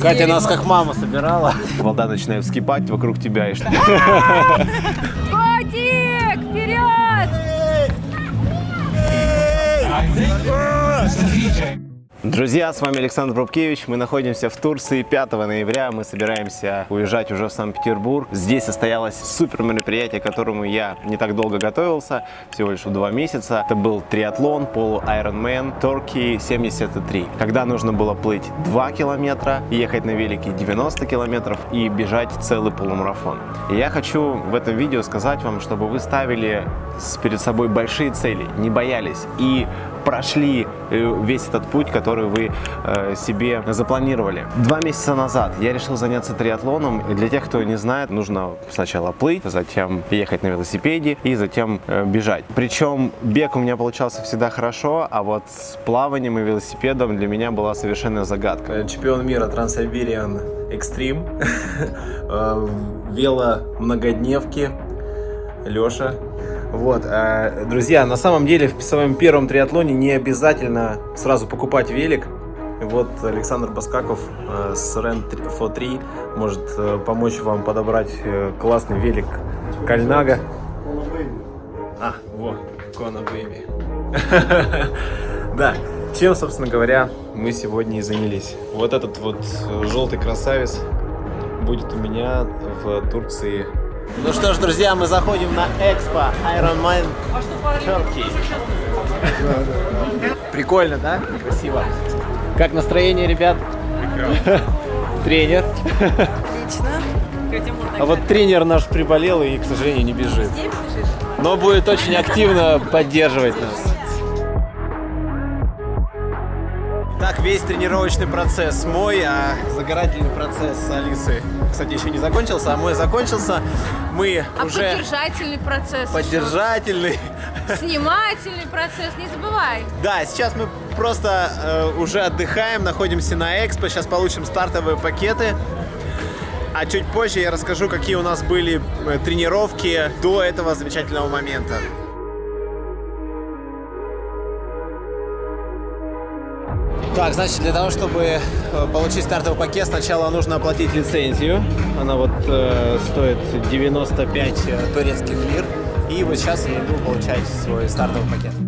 Катя нас как мама собирала. Волда начинает вскипать вокруг тебя. И... что- Котик, вперед! Друзья, с вами Александр Брубкевич. Мы находимся в Турции. 5 ноября мы собираемся уезжать уже в Санкт-Петербург. Здесь состоялось супер мероприятие, к которому я не так долго готовился, всего лишь два месяца. Это был триатлон, полу Ironman Turkey 73. Когда нужно было плыть 2 километра, ехать на велике 90 километров и бежать целый полумарафон. И я хочу в этом видео сказать вам, чтобы вы ставили перед собой большие цели, не боялись и прошли э, весь этот путь, который вы э, себе запланировали. Два месяца назад я решил заняться триатлоном. И для тех, кто не знает, нужно сначала плыть, затем ехать на велосипеде и затем э, бежать. Причем бег у меня получался всегда хорошо, а вот с плаванием и велосипедом для меня была совершенная загадка. Чемпион мира Трансайбериан Экстрим, вело многодневки, Леша. Вот, э, друзья, на самом деле в своем первом триатлоне не обязательно сразу покупать велик. Вот Александр Баскаков э, с Ren 3 может помочь вам подобрать э, классный велик Кальнага. А, вот, Кона Бэйби. Да, чем, собственно говоря, мы сегодня и занялись. Вот этот вот э, желтый красавец будет у меня в Турции. Ну что ж, друзья, мы заходим на Экспо Ironman Turkey. Прикольно, да? Красиво. Как настроение, ребят? Тренер. Отлично. А вот тренер наш приболел и, к сожалению, не бежит. Но будет очень активно поддерживать нас. Так, весь тренировочный процесс мой, а загорательный процесс Алисы, кстати, еще не закончился, а мой закончился. Мы А уже поддержательный процесс. поддержательный. еще. Снимательный процесс, не забывай. Да, сейчас мы просто э, уже отдыхаем, находимся на Экспо, сейчас получим стартовые пакеты. А чуть позже я расскажу, какие у нас были э, тренировки до этого замечательного момента. Так, значит, для того, чтобы э, получить стартовый пакет, сначала нужно оплатить лицензию. Она вот э, стоит 95 турецких лир. И вот сейчас я иду получать свой стартовый пакет.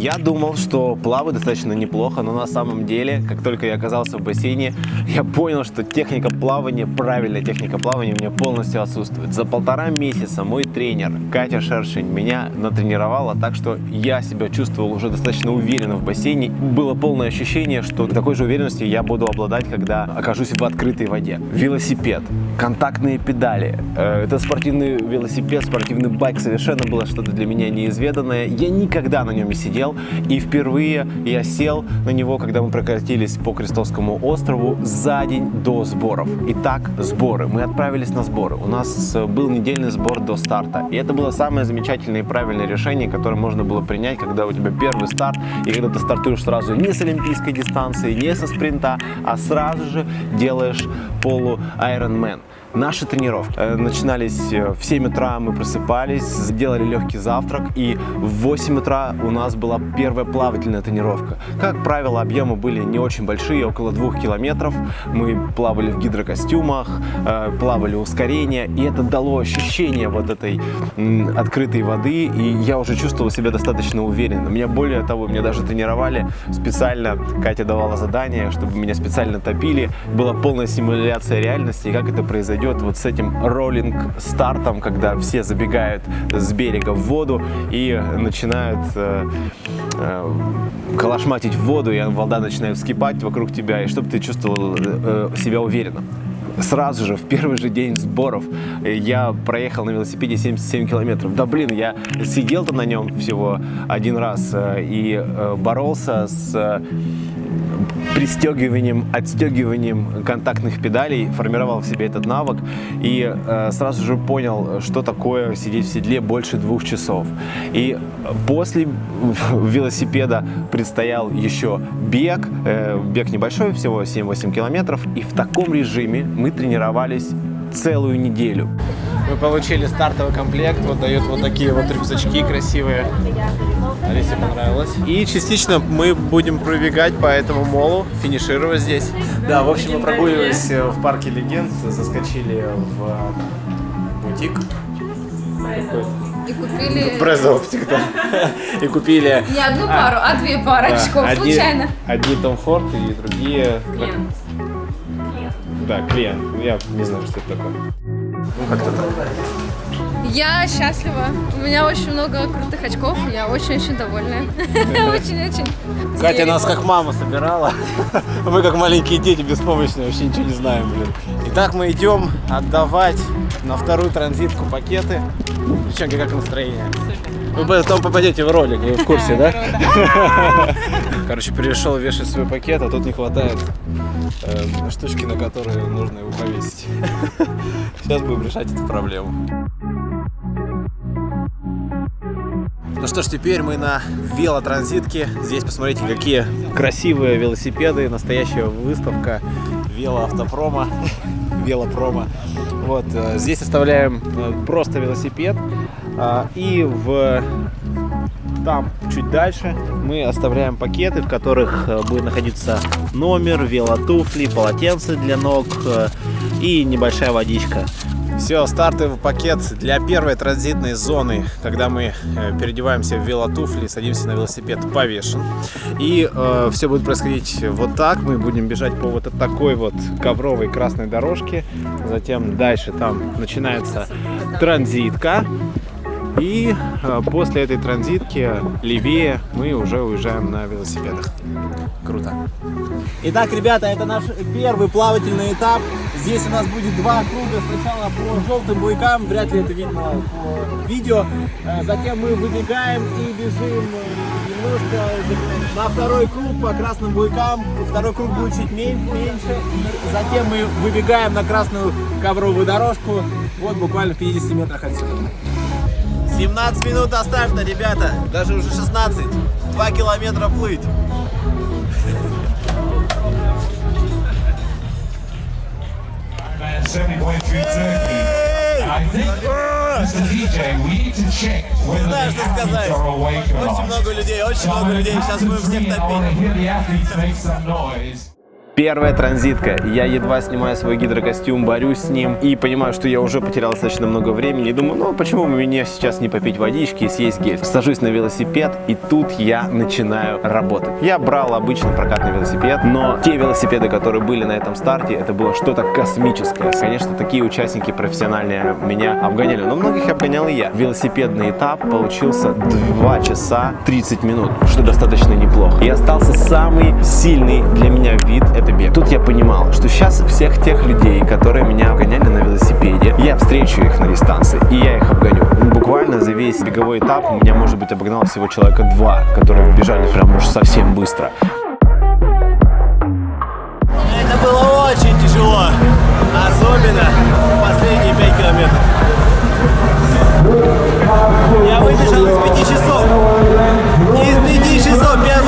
Я думал, что плаваю достаточно неплохо, но на самом деле, как только я оказался в бассейне, я понял, что техника плавания, правильная техника плавания у меня полностью отсутствует. За полтора месяца мой тренер Катя Шершень меня натренировала так, что я себя чувствовал уже достаточно уверенно в бассейне. Было полное ощущение, что такой же уверенности я буду обладать, когда окажусь в открытой воде. Велосипед, контактные педали, э, это спортивный велосипед, спортивный байк, совершенно было что-то для меня неизведанное. Я никогда на нем не сидел, и впервые я сел на него, когда мы прокатились по Крестовскому острову за день до сборов. Итак, сборы. Мы отправились на сборы. У нас э, был недельный сбор до старта. И это было самое замечательное и правильное решение, которое можно было принять, когда у тебя первый старт, и когда ты стартуешь сразу не с олимпийской дистанции, не со спринта, а сразу же делаешь полу Ironman. Наши тренировки э, начинались э, в 7 утра, мы просыпались, сделали легкий завтрак, и в 8 утра у нас была первая плавательная тренировка. Как правило, объемы были не очень большие, около 2 километров. Мы плавали в гидрокостюмах, э, плавали ускорение, и это дало ощущение вот этой открытой воды, и я уже чувствовал себя достаточно уверенно. Меня более того, меня даже тренировали специально, Катя давала задание, чтобы меня специально топили, была полная симуляция реальности, и как это произойдет вот с этим роллинг-стартом, когда все забегают с берега в воду и начинают э, э, калашматить в воду, и вода начинает вскипать вокруг тебя, и чтобы ты чувствовал э, себя уверенно. Сразу же, в первый же день сборов, э, я проехал на велосипеде 77 километров. Да блин, я сидел-то на нем всего один раз э, и э, боролся с пристегиванием, отстегиванием контактных педалей, формировал в себе этот навык и э, сразу же понял, что такое сидеть в седле больше двух часов. И после велосипеда предстоял еще бег, э, бег небольшой, всего 7-8 километров, и в таком режиме мы тренировались целую неделю. Мы получили стартовый комплект, вот дают вот такие вот рюкзачки красивые. Алисе понравилось. И частично мы будем пробегать по этому молу, финишировать здесь. Да, в общем, мы прогуливались э, в парке легенд, заскочили в э, бутик. И купили Брездо оптик, да. И купили не одну пару, а две пары да, очков, одни, случайно. одни Том Форд и другие... Клиент. Да, клиент. Я не знаю, что это такое. Ну, как-то так. Я счастлива. У меня очень много крутых очков. Я очень-очень довольна. Очень-очень. Катя нас как мама собирала. Мы как маленькие дети беспомощные, вообще ничего не знаем, блин. Итак, мы идем отдавать на вторую транзитку пакеты. Девчонки, как настроение? Вы потом попадете в ролик, вы в курсе, да? Короче, перешел вешать свой пакет, а тут не хватает э, штучки, на которые нужно его повесить. Сейчас будем решать эту проблему. Ну что ж, теперь мы на велотранзитке. Здесь посмотрите, какие красивые велосипеды. Настоящая выставка велоавтопрома. Велопрома. Вот, э, здесь оставляем э, просто велосипед. а, И в там чуть дальше мы оставляем пакеты, в которых э, будет находиться номер, велотуфли, полотенце для ног и небольшая водичка. Все, стартовый пакет для первой транзитной зоны, когда мы э, переодеваемся в велотуфли, садимся на велосипед, повешен. И э, все будет происходить вот так. Мы будем бежать по вот такой вот ковровой красной дорожке. Затем дальше там начинается транзитка. И э, после этой транзитки левее мы уже уезжаем на велосипедах. Круто. Итак, ребята, это наш первый плавательный этап. Здесь у нас будет два круга. Сначала по желтым буйкам, вряд ли это видно по видео. Э, Затем мы выбегаем и бежим немножко на второй круг по красным буйкам. Второй круг будет чуть мен- меньше. Затем мы выбегаем на красную ковровую дорожку. Вот буквально в 50 метрах отсюда. 17 минут до старта, ребята. Даже уже 16. 2 километра плыть. Man, 70.3 Turkey. And I think, Mr. DJ, we need to check whether знаю, что сказать. Очень много людей, очень много людей. Сейчас будем всех топить. Первая транзитка. Я едва снимаю свой гидрокостюм, борюсь с ним и понимаю, что я уже потерял достаточно много времени. Думаю, ну почему бы мне сейчас не попить водички и съесть гель? Сажусь на велосипед, и тут я начинаю работать. Я брал обычный прокатный велосипед, но те велосипеды, которые были на этом старте, это было что-то космическое. Конечно, такие участники профессиональные меня обгоняли, но многих обгонял и я. Велосипедный этап получился 2 часа 30 минут, что достаточно неплохо. И остался самый сильный для меня вид – это бег. Тут я понимал, что сейчас всех тех людей, которые меня обгоняли на велосипеде, я встречу их на дистанции, и я их обгоню. Ну, Буквально за весь беговой этап меня, может быть, обогнал всего человека два, которые бежали прям уж совсем быстро. Это было очень тяжело, особенно последние 5 километров. Я выбежал из 5 часов. Из 5 часов первый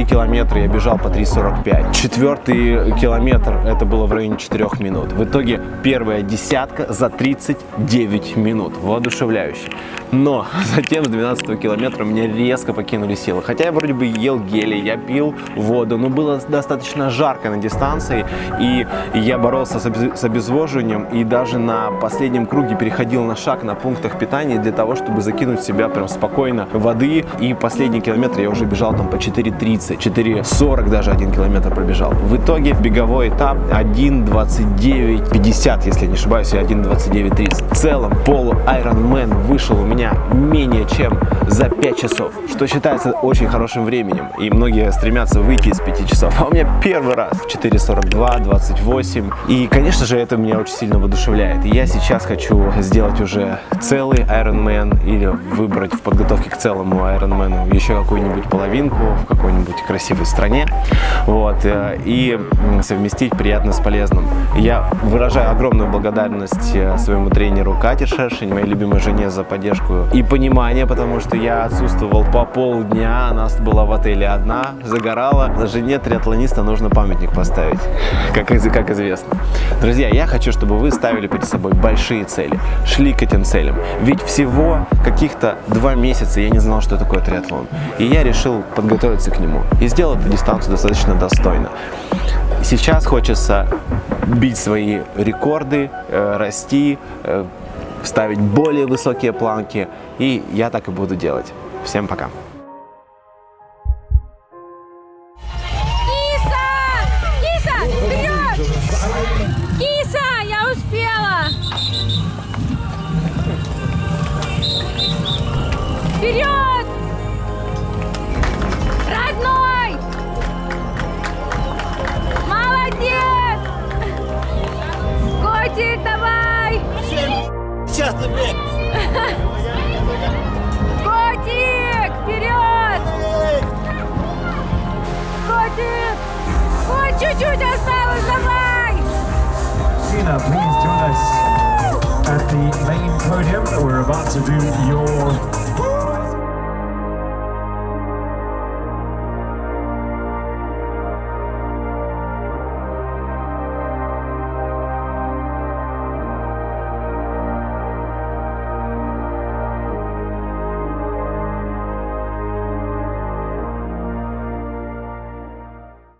3 километра я бежал по 3.45. Четвертый километр это было в районе 4 минут. В итоге первая десятка за 39 минут. Воодушевляюще. Но затем с 12 километра мне резко покинули силы. Хотя я вроде бы ел гели, я пил воду, но было достаточно жарко на дистанции. И я боролся с обезвоживанием и даже на последнем круге переходил на шаг на пунктах питания для того, чтобы закинуть себя прям спокойно воды. И последний километр я уже бежал там по 4.30 4.40 даже один километр пробежал. В итоге беговой этап 1.29.50, если я не ошибаюсь, или 1.29.30. В целом полу Ironman вышел у меня менее чем за 5 часов, что считается очень хорошим временем. И многие стремятся выйти из 5 часов. А у меня первый раз 4.42, 28. И, конечно же, это меня очень сильно воодушевляет. И я сейчас хочу сделать уже целый Ironman или выбрать в подготовке к целому Ironman еще какую-нибудь половинку в какой-нибудь какой-нибудь красивой стране, вот, э, и совместить приятное с полезным. Я выражаю огромную благодарность э, своему тренеру Кате Шершень, моей любимой жене за поддержку и понимание, потому что я отсутствовал по полдня, она была в отеле одна, загорала. Жене триатлониста нужно памятник поставить, как, как известно. Друзья, я хочу, чтобы вы ставили перед собой большие цели, шли к этим целям. Ведь всего каких-то два месяца я не знал, что такое триатлон. И я решил подготовиться к нему и сделал эту дистанцию достаточно достойно. Сейчас хочется бить свои рекорды, э, расти, э, ставить более высокие планки. И я так и буду делать. Всем пока. Киса! Киса, вперед! Киса, я успела! Вперед! Часто бег! Котик, вперед! Котик! Ой, чуть-чуть осталось, давай! Tina, please join us at the main podium. We're about to do your